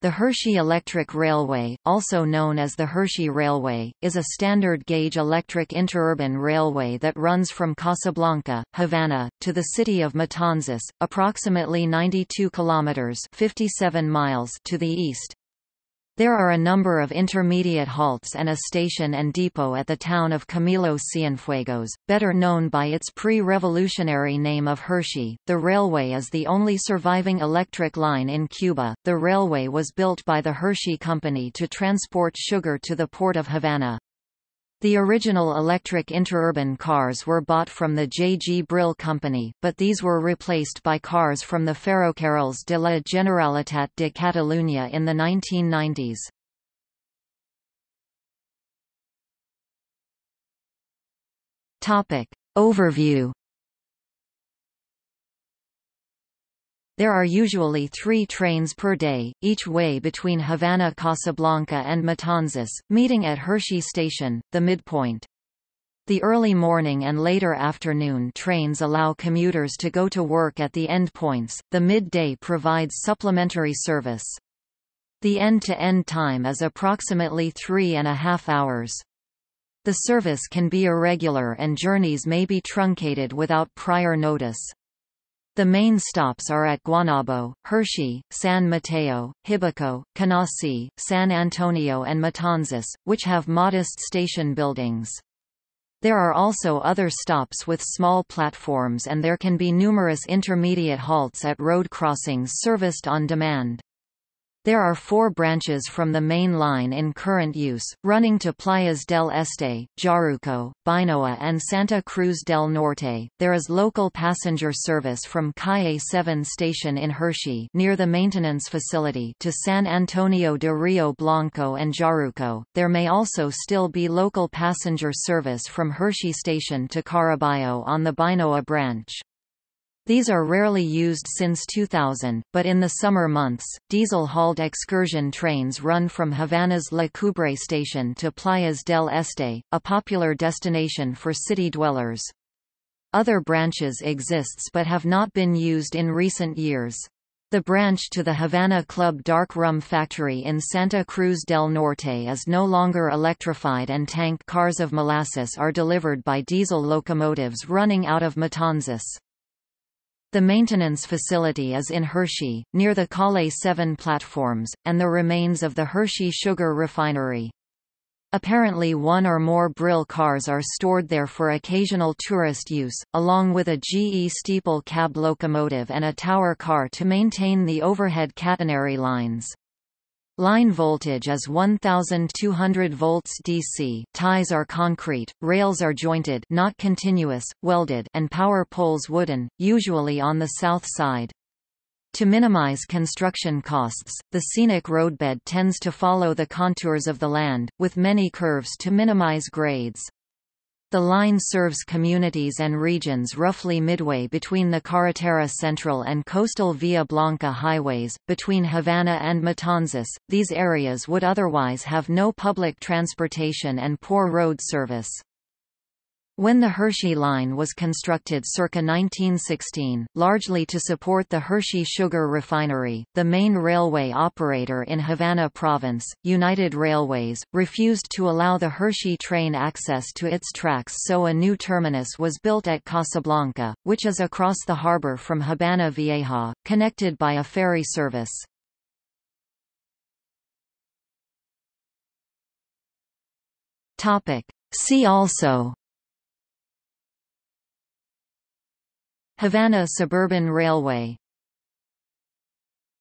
The Hershey Electric Railway, also known as the Hershey Railway, is a standard-gauge electric interurban railway that runs from Casablanca, Havana, to the city of Matanzas, approximately 92 kilometers (57 miles) to the east. There are a number of intermediate halts and a station and depot at the town of Camilo Cienfuegos, better known by its pre-revolutionary name of Hershey. The railway is the only surviving electric line in Cuba. The railway was built by the Hershey Company to transport sugar to the port of Havana. The original electric interurban cars were bought from the J. G. Brill Company, but these were replaced by cars from the Ferrocarrils de la Generalitat de Catalunya in the 1990s. Topic. Overview There are usually three trains per day, each way between Havana Casablanca and Matanzas, meeting at Hershey Station, the midpoint. The early morning and later afternoon trains allow commuters to go to work at the endpoints, the midday provides supplementary service. The end-to-end -end time is approximately three and a half hours. The service can be irregular and journeys may be truncated without prior notice. The main stops are at Guanabo, Hershey, San Mateo, Jibacoa, Canasi, San Antonio and Matanzas, which have modest station buildings. There are also other stops with small platforms and there can be numerous intermediate halts at road crossings serviced on demand. There are four branches from the main line in current use, running to Playas del Este, Jaruco, Bainoa and Santa Cruz del Norte. There is local passenger service from Calle 7 station in Hershey near the maintenance facility to San Antonio de Rio Blanco and Jaruco. There may also still be local passenger service from Hershey station to Caraballo on the Bainoa branch. These are rarely used since 2000, but in the summer months, diesel-hauled excursion trains run from Havana's La Coubre station to Playas del Este, a popular destination for city dwellers. Other branches exists but have not been used in recent years. The branch to the Havana Club Dark Rum Factory in Santa Cruz del Norte is no longer electrified and tank cars of molasses are delivered by diesel locomotives running out of Matanzas. The maintenance facility is in Hershey, near the Calle 7 platforms, and the remains of the Hershey sugar refinery. Apparently one or more Brill cars are stored there for occasional tourist use, along with a GE steeple cab locomotive and a tower car to maintain the overhead catenary lines. Line voltage is 1200 volts DC. Ties are concrete, rails are jointed, not continuous, welded, and power poles wooden, usually on the south side. To minimize construction costs, the scenic roadbed tends to follow the contours of the land, with many curves to minimize grades. The line serves communities and regions roughly midway between the Carretera Central and coastal Via Blanca highways, between Havana and Matanzas. These areas would otherwise have no public transportation and poor road service. When the Hershey Line was constructed circa 1916, largely to support the Hershey Sugar Refinery, the main railway operator in Havana Province, United Railways, refused to allow the Hershey train access to its tracks so a new terminus was built at Casablanca, which is across the harbor from Habana Vieja, connected by a ferry service. See also Havana Suburban Railway